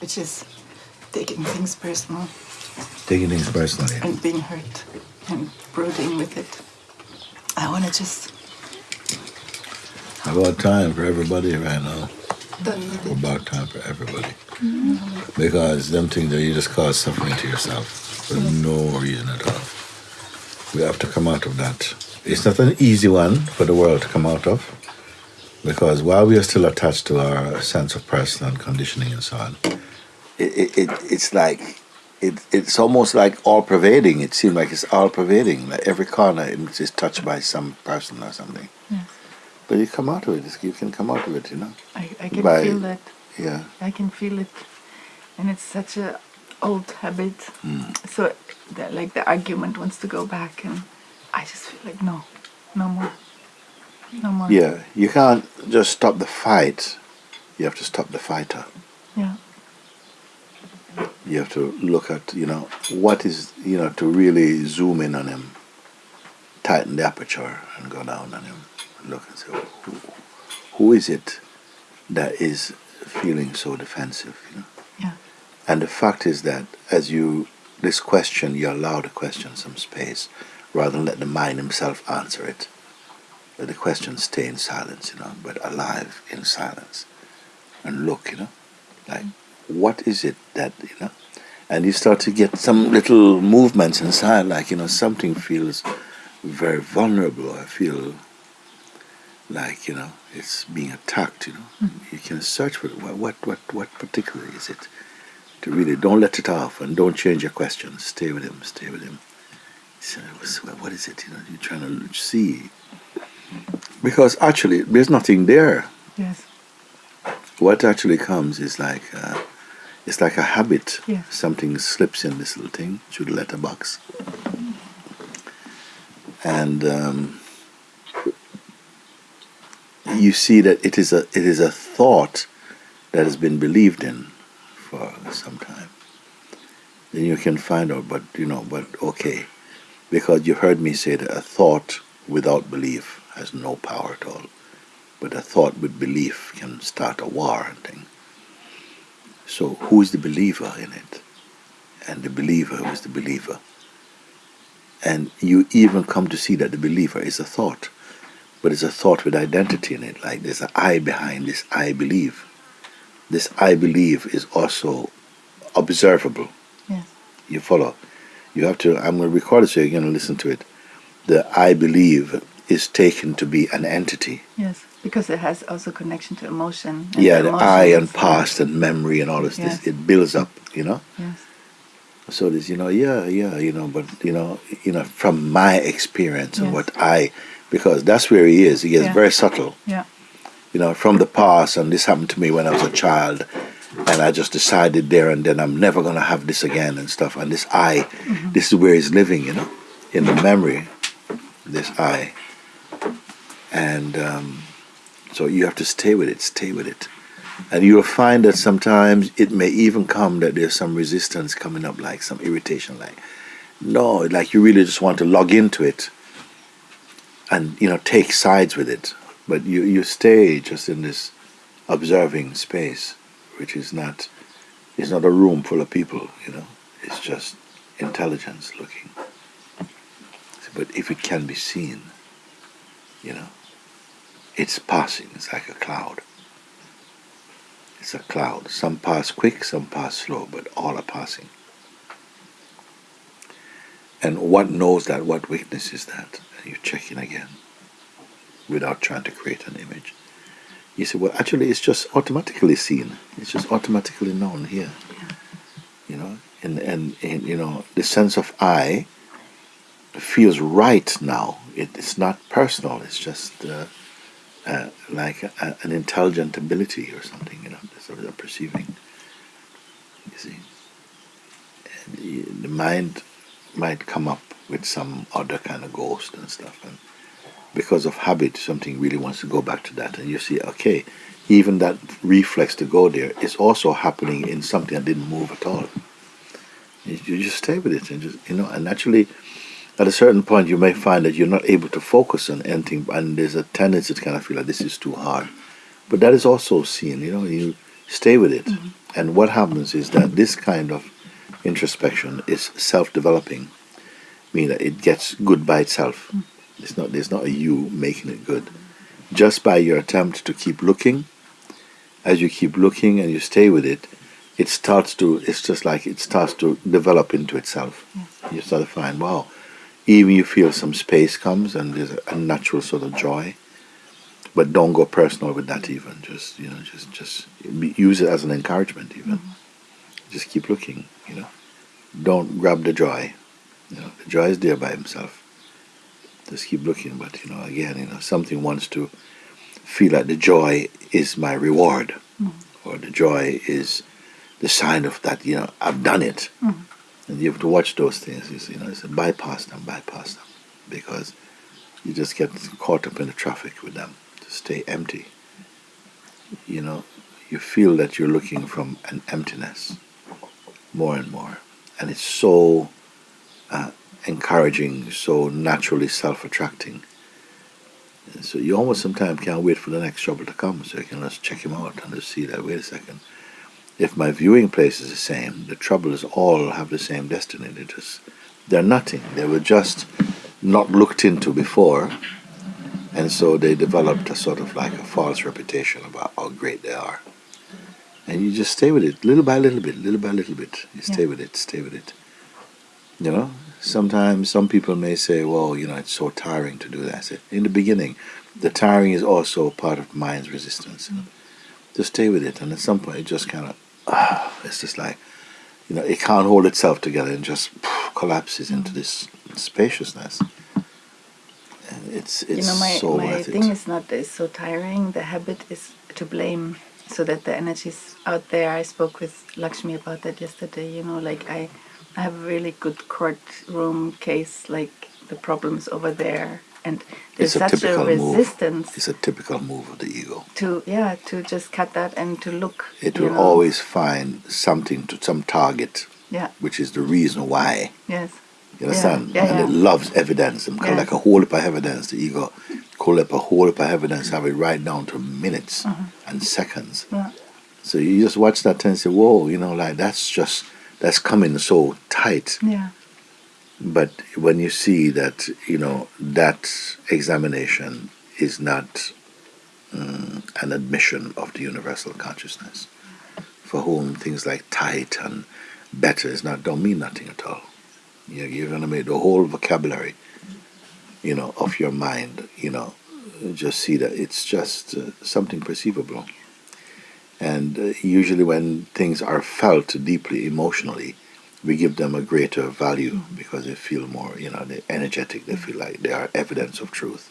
which is taking things personal Taking things personally. and being hurt and brooding with it. I want to just About time for everybody right now. done with it. About time for everybody. Because them things that you just cause suffering to yourself for no reason at all. We have to come out of that. It's not an easy one for the world to come out of. Because while we are still attached to our sense of personal conditioning and so on, it, it, it it's like it, it's almost like all pervading. It seems like it's all pervading. Like every corner is touched by some person or something. But you come out of it. You can come out of it, you know. I, I can By- feel that. Yeah. I can feel it, and it's such a old habit. Hmm. So, that, like the argument wants to go back, and I just feel like no, no more, no more. Yeah, you can't just stop the fight. You have to stop the fighter. Yeah. You have to look at, you know, what is, you know, to really zoom in on him, tighten the aperture and go down on him. Look and say, who, who is it that is feeling so defensive, you know? Yeah. And the fact is that as you, this question, you allow the question some space rather than let the mind himself answer it. Let the question stay in silence, you know, but alive in silence. And look, you know, like, mm-hmm. what is it that, you know, and you start to get some little movements inside, like, you know, something feels very vulnerable. I feel like, you know, it's being attacked, you know. You can search for it. What, what, what, what particularly is it? To really don't let it off and don't change your questions. Stay with him, stay with him. So, what's- what is it? You know, you're trying to see. Because actually, there's nothing there. Yes. What actually comes is like, uh, it's like a habit. Yeah. Something slips in this little thing through the letterbox. And um, you see that it is a it is a thought that has been believed in for some time. Then you can find out, but you know, but okay, because you heard me say that a thought without belief has no power at all, but a thought with belief can start a war and thing. So who is the believer in it? And the believer who is the believer. And you even come to see that the believer is a thought but it's a thought with identity in it. Like there's an I behind this I believe. This I believe is also observable. Yes. You follow? You have to, I'm going to record it so you're going to listen to it. The I believe is taken to be an entity. Yes. Because it has also connection to emotion. and Yeah, the I and past and memory and all this, Yes. this it builds up, you know? Yes. So there's, you know, yeah, yeah, you know, but you know, you know, from my experience and what I, because that's where he is. He is Yeah. very subtle. Yeah. you know, from the past, and this happened to me when I was a child, and I just decided there and then I'm never gonna have this again and stuff. And this I, this is where he's living, you know, in the memory, this I, and um, so you have to stay with it, stay with it, and you'll find that sometimes it may even come that there's some resistance coming up, like some irritation, like no, like you really just want to log into it, and you know, take sides with it but you, you stay just in this observing space, which is not it's not a room full of people, you know. It's just intelligence looking. But if it can be seen, you know, it's passing. It's like a cloud. It's a cloud. Some pass quick, some pass slow, but all are passing. And what knows that? What witness is that? And you check in again without trying to create an image. You say, well, actually, it's just automatically seen. It's just automatically known here. You know, and, and, and you know, the sense of I feels right now. It, it's not personal. It's just uh, uh, like a, an intelligent ability or something. You know, sort of perceiving. You see, and the mind might come up with some other kind of ghost and stuff, and because of habit, something really wants to go back to that, and you see, okay, even that reflex to go there is also happening in something that didn't move at all. You, just stay with it and just you know, and naturally, at a certain point, you may find that you're not able to focus on anything, and there's a tendency to kind of feel like this is too hard. But that is also seen. You know, you stay with it, mm-hmm. and what happens is that this kind of introspection is self-developing, meaning that it gets good by itself. It's not there's not a you making it good. Just by your attempt to keep looking, as you keep looking and you stay with it, it starts to it's just like it starts to develop into itself. You start to find, wow, even you feel some space comes and there's a, a natural sort of joy. But don't go personal with that even. Just you know, just just use it as an encouragement even. Mm-hmm. Just keep looking, you know. Don't grab the joy. You know, the joy is there by himself. Just keep looking, but you know, again, you know, something wants to feel like the joy is my reward, mm-hmm. or the joy is the sign of that. You know, I've done it, mm-hmm. and you have to watch those things. It's, you know, it's a bypass them, bypass them, because you just get caught up in the traffic with them. To stay empty. You know, you feel that you're looking from an emptiness more and more, and it's so uh, encouraging, so naturally self-attracting. And so you almost sometimes can't wait for the next trouble to come, so you can just check him out and just see that. Wait a second, if my viewing place is the same, the troubles all have the same destiny. They just they're nothing. They were just not looked into before, and so they developed a sort of like a false reputation about how great they are. And you just stay with it, little by little bit, little by little bit. You stay with it, stay with it. You know, sometimes some people may say, well, you know, it's so tiring to do that. I said, in the beginning, the tiring is also part of mind's resistance. Just stay with it, and at some point, it just kind of, ah, it's just like, you know, it can't hold itself together and just collapses into this spaciousness. And it's it's you know, my, so my worth thing it. is not—it's so tiring. The habit is to blame, so that the energy's out there. I spoke with Lakshmi about that yesterday. You know, like I, I have a really good courtroom case. Like the problems over there, and there's a such a typical move. resistance It's a typical move of the ego. to yeah to just cut that and to look. It will know. always find something to some target, Yeah. which is the reason why. Yes. You understand? Yeah, and yeah. it loves evidence. And Yeah. like a whole heap of evidence. The ego call up a whole heap of evidence, have it right down to minutes Uh-huh. and seconds. Yeah. So you just watch that and say, whoa, you know, like that's just, that's coming so tight. Yeah. But when you see that, you know, that examination is not mm, an admission of the universal consciousness, for whom things like tight and better is not don't mean nothing at all. You're, you're going to make the whole vocabulary, you know, of your mind, you know, just see that it's just uh, something perceivable. And uh, usually when things are felt deeply emotionally, we give them a greater value because they feel more, you know, they're energetic. They feel like they are evidence of truth.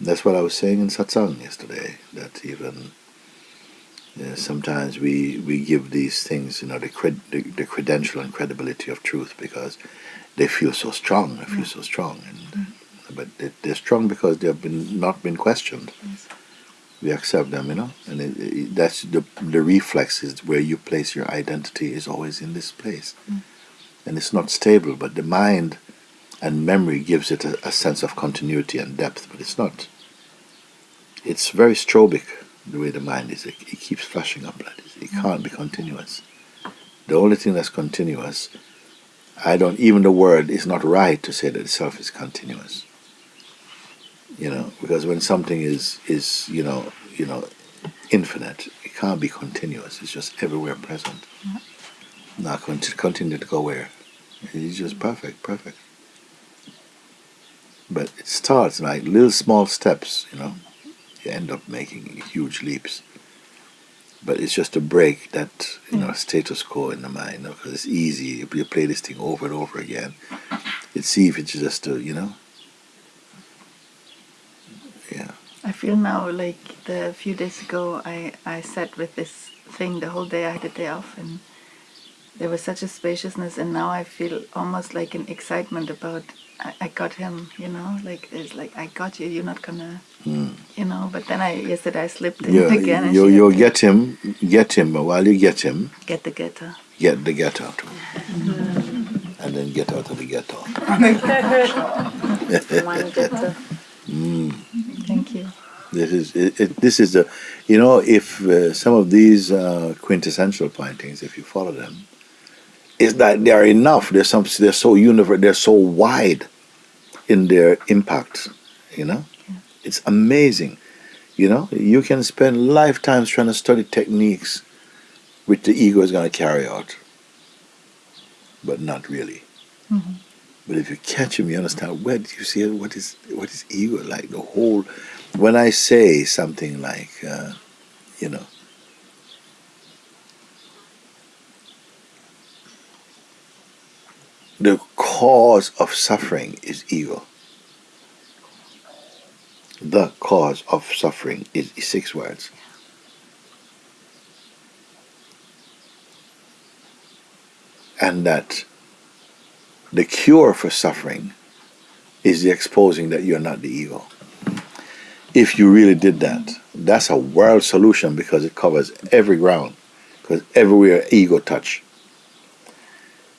That's what I was saying in satsang yesterday. That even uh, sometimes we we give these things, you know, the, cred- the the credential and credibility of truth because they feel so strong. They feel so strong, and but they, they're strong because they have been not been questioned. We accept them, you know, and it, it, that's the the reflex is where you place your identity is always in this place, and it's not stable. But the mind and memory gives it a, a sense of continuity and depth, but it's not. It's very strobic the way the mind is. It, it keeps flashing up like this. It can't be continuous. The only thing that's continuous, I don't. Even the word is not right to say that itself is continuous. You know, because when something is is you know you know infinite, it can't be continuous. It's just everywhere present. Mm-hmm. Not going to continue to go where. It's just perfect, perfect. But it starts like little small steps, you know. You end up making huge leaps. But it's just to break that, you know, hmm. status quo in the mind, you know, because it's easy. You play this thing over and over again, it's easy if it's just to, you know. Yeah. I feel now like the few days ago I, I sat with this thing the whole day I had a day off and there was such a spaciousness and now I feel almost like an excitement about I, I got him, you know, like it's like I got you, you're not gonna Mm. you know. But then I yesterday I slipped in You, again. and you, you get him, get him, while you get him, get the ghetto. get the ghetto too. And then get out of the ghetto. One getter. Thank you. This is it, it, this is a, you know, if uh, some of these uh, quintessential paintings, if you follow them, it's that they are enough. They're some. They're so universal. They're so wide in their impact. You know, it's amazing. You know, you can spend lifetimes trying to study techniques which the ego is going to carry out, but not really. But if you catch him, you understand. Where do you see it? What is what is ego like? The whole. When I say something like, uh, you know, the cause of suffering is ego. The cause of suffering is, six words. And that the cure for suffering is the exposing that you're not the ego. If you really did that, that's a world solution because it covers every ground, because everywhere ego touch.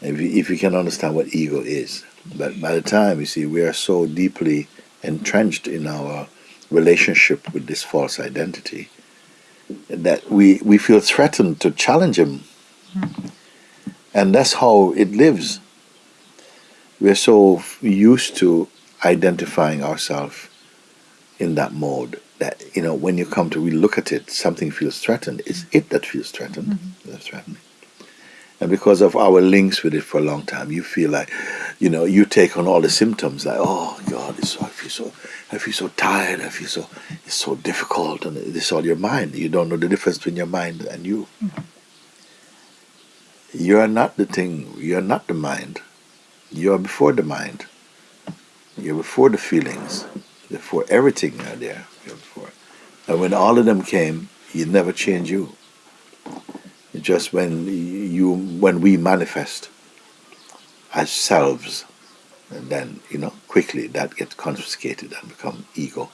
If you, if you can understand what ego is, but by the time you see we are so deeply entrenched in our relationship with this false identity that we we feel threatened to challenge him, hmm. and that's how it lives. We're so used to identifying ourselves in that mode that you know when you come to we look at it something feels threatened. It's it that feels threatened. Mm-hmm. That's threatening and because of our links with it for a long time you feel like you know you take on all the symptoms like oh god it's so, i feel so i feel so tired i feel so it's so difficult and it's all your mind you don't know the difference between your mind and you mm-hmm. you're not the thing you're not the mind you are before the mind. You're before the feelings. Before everything are there. You're before. And when all of them came, you never change you. Just when you when we manifest as selves, and then you know quickly that gets confiscated and become ego.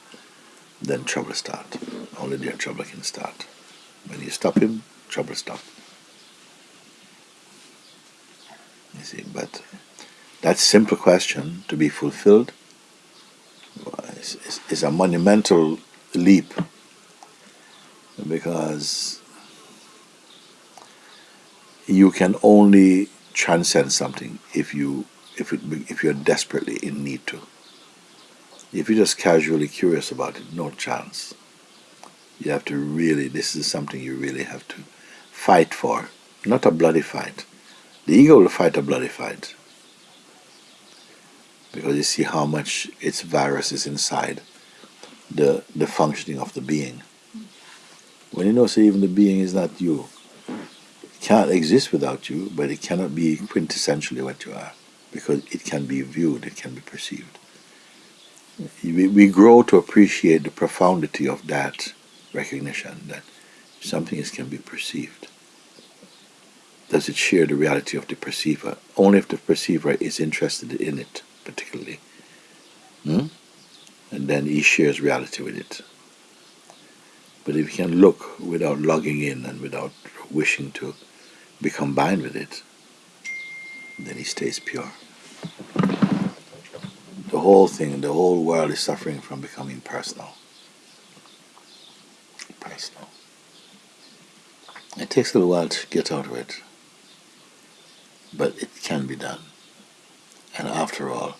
Then trouble start. Only there trouble can start. When you stop him, trouble stop. You see, but that simple question to be fulfilled is, is, is a monumental leap because you can only transcend something if you if it if you're desperately in need to. If you're just casually curious about it, no chance. You have to really this is something you really have to fight for. Not a bloody fight. The ego will fight a bloody fight because you see how much its virus is inside the the functioning of the being. When you know, say even the being is not you, can't exist without you, but it cannot be quintessentially what you are because it can be viewed, it can be perceived. We, we grow to appreciate the profundity of that recognition that something is, can be perceived. Does it share the reality of the perceiver? Only if the perceiver is interested in it particularly. Hmm? And then he shares reality with it. But if you can look without logging in and without wishing to be combined with it, then he stays pure. The whole thing, the whole world is suffering from becoming personal. Personal. It takes a little while to get out of it, but it can be done. And after all,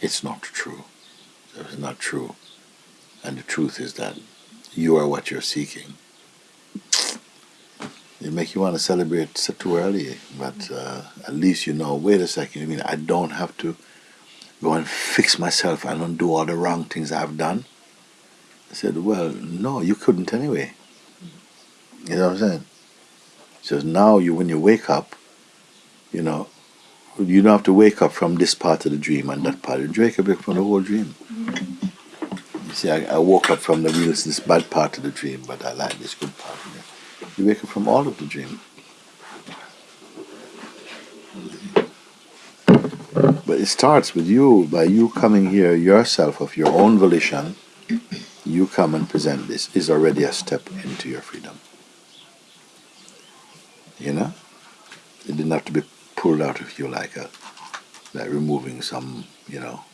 it's not true. It's not true. And the truth is that you are what you're seeking. It make you want to celebrate too early, but uh, at least you know, wait a second, I mean, I don't have to go and fix myself and undo all the wrong things I've done. I said, well, no, you couldn't anyway. You know what I'm saying? So now you, when you wake up, you know, you don't have to wake up from this part of the dream and that part. You wake up from the whole dream. You see, I, I woke up from the real this bad part of the dream, but I like this good part of it. You wake up from all of the dream. But it starts with you, by you coming here yourself of your own volition. you come and present this is already a step into your freedom. You know? It didn't have to be pulled out of you like a like removing some, you know,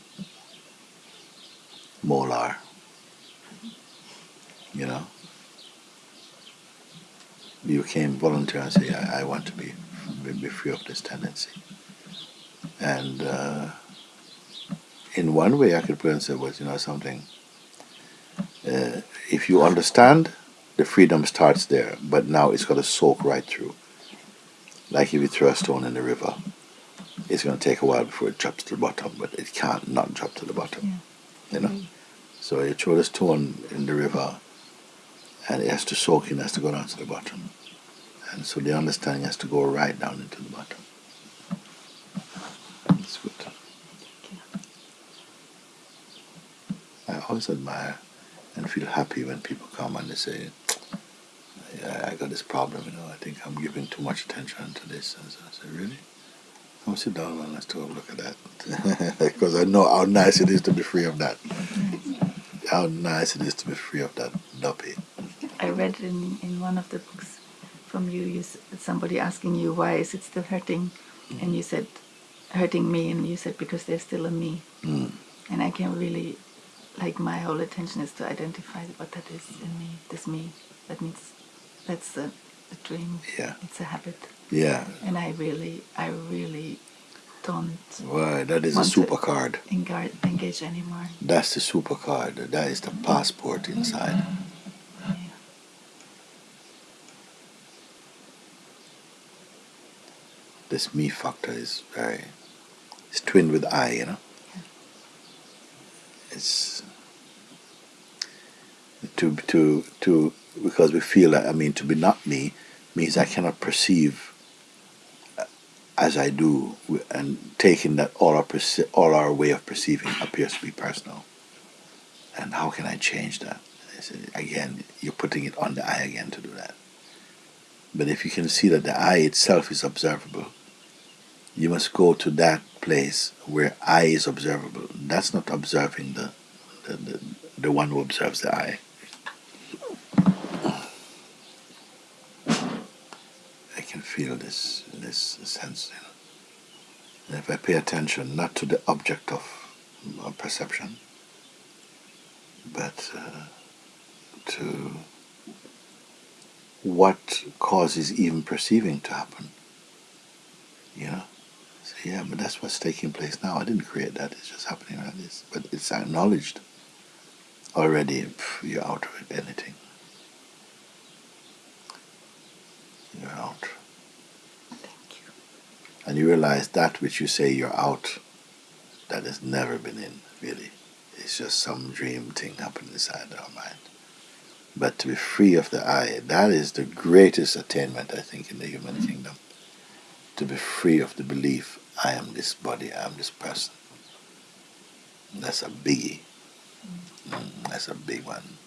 molar. You know? You came volunteer and say, I, I want to be, be free of this tendency. And uh, in one way I could put it and say, well, you know something, uh, if you understand, the freedom starts there, but now it's got to soak right through. Like if you throw a stone in the river, it's going to take a while before it drops to the bottom, but it can't not drop to the bottom. Yeah. You know? So you throw the stone in the river, and it has to soak in, has to go down to the bottom. And so the understanding has to go right down into the bottom. It's good. I always admire and feel happy when people come and they say, yeah, I got this problem, you know, I think I'm giving too much attention to this. And so I say, really? Come sit down and let's take a look at that. because I know how nice it is to be free of that. How nice it is to be free of that duppy. I read in, in one of the books from you, you somebody asking you why is it still hurting, and you said hurting me, and you said because there's still a me, Mm. and I can really like my whole attention is to identify what that is in me, this me. That means that's a, a dream. Yeah. It's a habit, Yeah. and I really, I really don't Why, that is a super card. engage, anymore. That's the super card. That is the passport inside. Yeah. This me factor is very, it's twinned with I, you know. It's to to to because we feel that I mean to be not me means I cannot perceive uh, as I do, and taking that all our perce- all our way of perceiving appears to be personal. And how can I change that? Said, Again, you're putting it on the I again to do that. But if you can see that the I itself is observable, you must go to that place where I is observable. That's not observing the the, the, the one who observes the I. I can feel this this sense. You know. And if I pay attention not to the object of uh, perception, but uh, to what causes even perceiving to happen. You know? So, yeah, but that's what's taking place now. I didn't create that, it's just happening like this. But it's acknowledged already, pff, you're out of it, anything. You're out. Thank you. And you realize that which you say you're out, that has never been in, really. It's just some dream thing happening inside our mind. But to be free of the I, that is the greatest attainment, I think, in the human kingdom. To be free of the belief, I am this body, I am this person. That's a biggie. Mm, that's a big one.